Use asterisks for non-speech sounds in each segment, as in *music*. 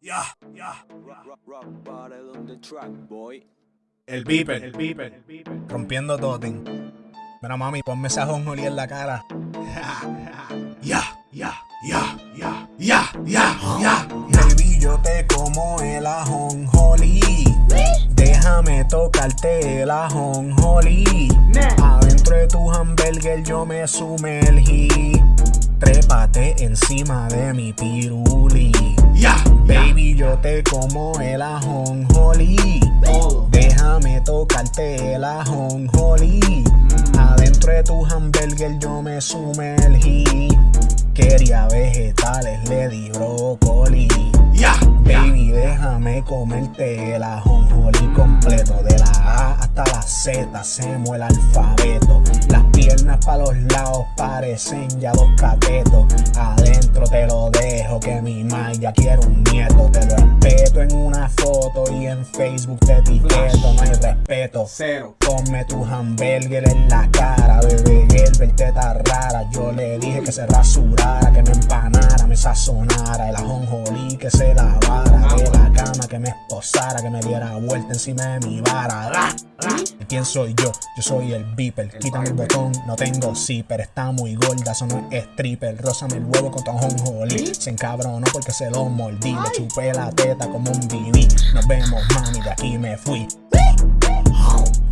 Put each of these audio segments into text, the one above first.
Ya, ya. Rock, rock bottle on the track, boy. El beeper, el beeper, el beeper. Rompiendo totem. Mira, mami, ponme ese ajonjolí en la cara. *laughs* Ya, ya, ya, ya, ya, ya, ya. Baby, yo te como el ajonjolí. Déjame tocarte el ajonjolí. Adentro de tu hamburger yo me sumergí. Trépate encima de mi piruli. Ya, baby, yo te como el ajonjolí. Déjame tocarte el ajonjolí. Adentro de tu hamburger yo me sumergí. Quería vegetales, le di brócoli. Baby, déjame comerte el ajonjolí completo. De la A hasta la Z, hacemos el alfabeto. Parecen ya dos catetos. Adentro te lo dejo, que mi ya quiere un nieto. Te lo respeto en una foto y en Facebook te etiqueto. No hay respeto. Cero. Ponme tu hamburger en la cara, bebé. El verte rara. Yo le dije que se rasurara, que me empanara, me sazonara. El ajonjolí que se lavara. Que me esposara, que me diera vuelta encima de mi vara. ¡Ah! ¡Ah! ¿Y quién soy yo? Yo soy el beeper. Quítame el botón, no tengo zipper. Está muy gorda, eso no es stripper. Rózame el huevo con tu ajonjolí. Se encabronó porque se lo mordí. Le chupé la teta como un BB. Nos vemos, mami, de aquí me fui.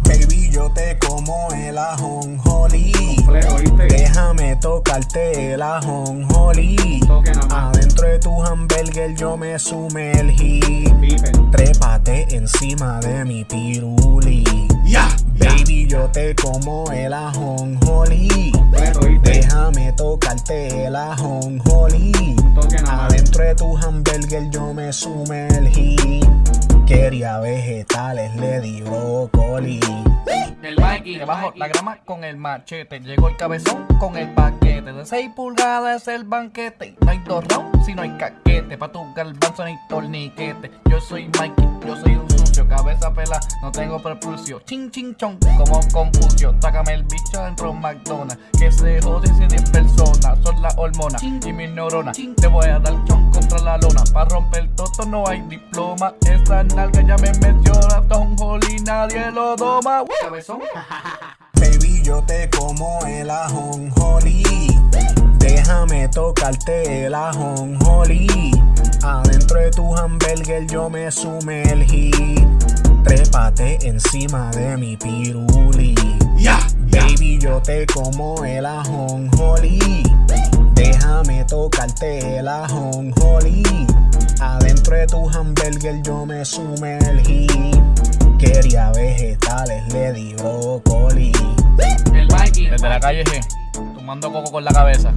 Baby, yo te como el ajonjolí. Tocarte el ajonjolí. Adentro de tu hamburger yo me sumergí. Trépate encima de mi piruli. Baby, yo te como el ajonjolí. Déjame tocarte el ajonjolí. Adentro de tu hamburger yo me sumergí. Quería vegetales, le di brócoli. El Mikey, debajo la grama con el machete. Llegó el cabezón con el paquete. De 6 pulgadas es el banquete. No hay rounds si no hay caquete. Pa' tu garbanzo ni torniquete. Yo soy Mikey, yo soy un sucio. Cabeza pela, no tengo propulsio. Chin chin chon, como Confucio. Sácame el bicho dentro de McDonald's. Que se jode si 10 personas. Son las hormonas y mis neuronas. Te voy a dar chon contra la lona. Pa' romper todo no hay diploma. Esa nalga ya me menciona. Tom Holly, nadie lo doma. Cabezón. *laughs* Baby, yo te como el ajonjolí. Déjame tocarte el ajonjolí. Adentro de tu hamburger yo me sumergí. Trépate encima de mi piruli. Baby, yo te como el ajonjolí. Déjame tocarte el ajonjolí. Adentro de tu hamburger yo me sumergí. Quería vegetales, le di brócoli. El Mikey. Desde la calle G, tomando coco con la cabeza.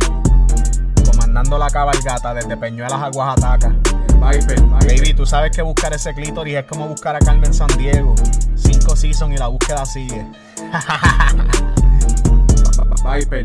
Comandando la cabalgata desde Peñuelas a Oaxaca. Viper. Baby, tú sabes que buscar ese clítoris es como buscar a Carmen San Diego. Cinco seasons y la búsqueda sigue. *laughs* Viper.